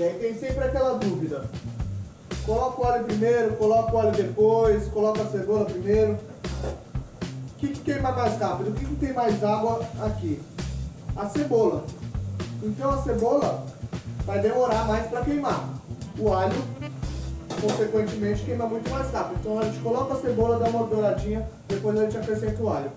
E aí tem sempre aquela dúvida. Coloca o óleo primeiro, coloca o óleo depois, coloca a cebola primeiro. O que, que queima mais rápido? O que, que tem mais água aqui? A cebola. Então a cebola vai demorar mais para queimar. O alho, consequentemente, queima muito mais rápido. Então a gente coloca a cebola, dá uma douradinha, depois a gente acrescenta o alho.